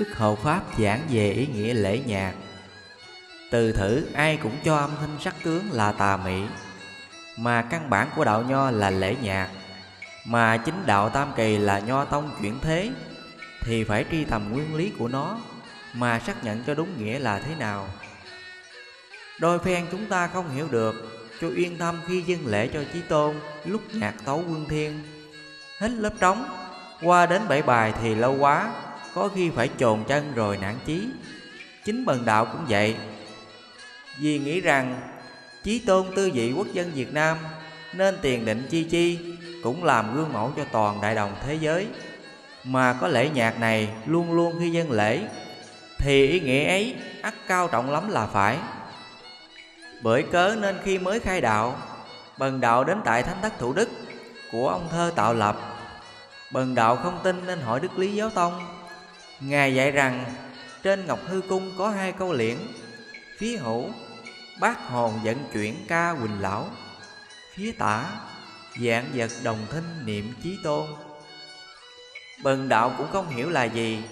Đức Hộ Pháp giảng về ý nghĩa lễ nhạc. Từ thử, ai cũng cho âm thanh sắc tướng là tà mị. Mà căn bản của đạo nho là lễ nhạc. Mà chính đạo tam kỳ là nho tông chuyển thế, Thì phải tri tầm nguyên lý của nó Mà xác nhận cho đúng nghĩa là thế nào. Đôi phen chúng ta không hiểu được, Cho yên tâm khi dâng lễ cho Chí Tôn Lúc nhạc tấu quân thiên. Hết lớp trống, Qua đến bảy bài thì lâu quá. Có khi phải chồn chân rồi nản chí. Chính bần đạo cũng vậy. Vì nghĩ rằng, Chí Tôn tư vị quốc dân Việt Nam Nên tiền định chi chi Cũng làm gương mẫu cho toàn đại đồng thế giới. Mà có lễ nhạc này luôn luôn khi dân lễ, Thì ý nghĩa ấy ắt cao trọng lắm là phải. Bởi cớ nên khi mới khai đạo, Bần đạo đến tại Thánh Thất Thủ Đức Của ông thơ tạo lập, Bần đạo không tin nên hỏi Đức Lý Giáo Tông Ngài dạy rằng, Trên Ngọc Hư Cung có hai câu liễn. Phía hữu Bác hồn vận chuyển ca Quỳnh Lão. Phía tả, Dạng vật đồng thinh niệm chí tôn. Bần đạo cũng không hiểu là gì.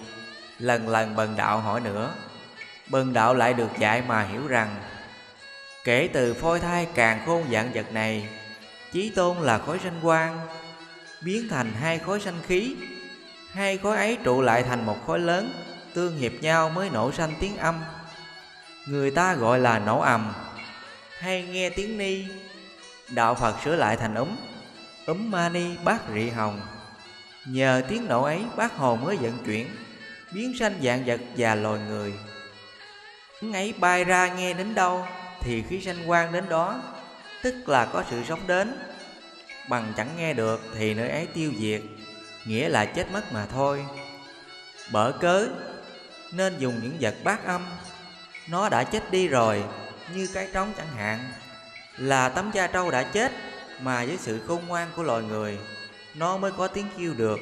Lần lần bần đạo hỏi nữa, Bần đạo lại được dạy mà hiểu rằng, Kể từ phôi thai càng khôn dạng vật này, Chí tôn là khối sanh quang, Biến thành hai khối sanh khí. Hai khối ấy trụ lại thành một khối lớn, Tương hiệp nhau mới nổ sanh tiếng âm. Người ta gọi là nổ ầm. Hay nghe tiếng ni. Đạo Phật sửa lại thành ấm Ấm mani bát rị hồng. Nhờ tiếng nổ ấy, bác hồ mới vận chuyển, Biến sanh dạng vật và loài người. Tiếng ấy bay ra nghe đến đâu, thì khí sanh quang đến đó, tức là có sự sống đến. Bằng chẳng nghe được, thì nơi ấy tiêu diệt nghĩa là chết mất mà thôi. Bở cớ, nên dùng những vật bát âm. Nó đã chết đi rồi, như cái trống chẳng hạn. Là tấm da trâu đã chết, mà với sự khôn ngoan của loài người, nó mới có tiếng kêu được,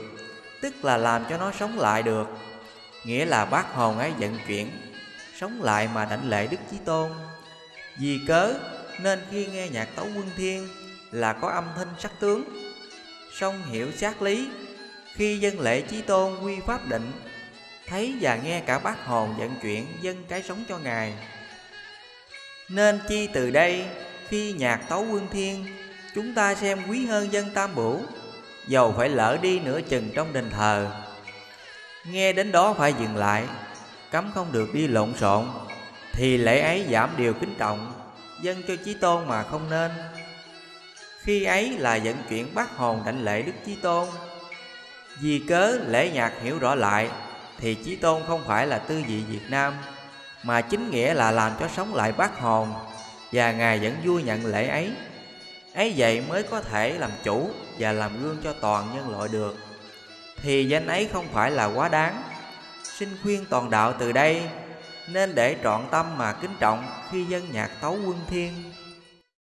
tức là làm cho nó sống lại được. Nghĩa là bác hồn ấy vận chuyển, sống lại mà đảnh lễ đức chí tôn. Vì cớ, nên khi nghe nhạc tấu quân thiên, là có âm thanh sắc tướng, song hiểu sát lý khi dân lễ chí tôn quy pháp định, thấy và nghe cả bát hồn vận chuyển dân cái sống cho ngài. Nên chi từ đây, khi nhạc tấu quân thiên, chúng ta xem quý hơn dân tam bửu, dầu phải lỡ đi nửa chừng trong đền thờ. Nghe đến đó phải dừng lại, cấm không được đi lộn xộn, thì lễ ấy giảm điều kính trọng, dân cho chí tôn mà không nên. Khi ấy là vận chuyển bát hồn đảnh lễ đức chí tôn vì cớ lễ nhạc hiểu rõ lại, thì chí tôn không phải là tư vị việt nam, mà chính nghĩa là làm cho sống lại bát hồn, và ngài vẫn vui nhận lễ ấy. Ấy vậy mới có thể làm chủ và làm gương cho toàn nhân loại được. Thì danh ấy không phải là quá đáng. Xin khuyên toàn đạo từ đây, nên để trọn tâm mà kính trọng khi dân nhạc tấu quân thiên.